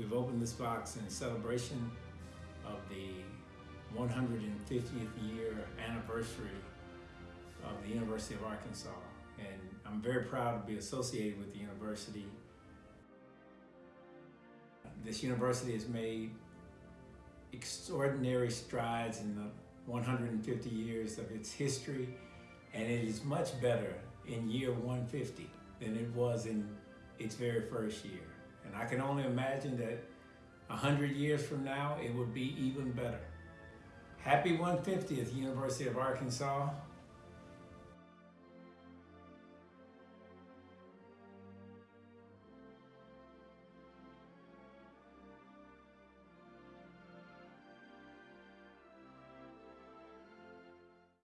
We've opened this box in celebration of the 150th year anniversary of the University of Arkansas. And I'm very proud to be associated with the university. This university has made extraordinary strides in the 150 years of its history, and it is much better in year 150 than it was in its very first year. And I can only imagine that 100 years from now, it would be even better. Happy 150th University of Arkansas.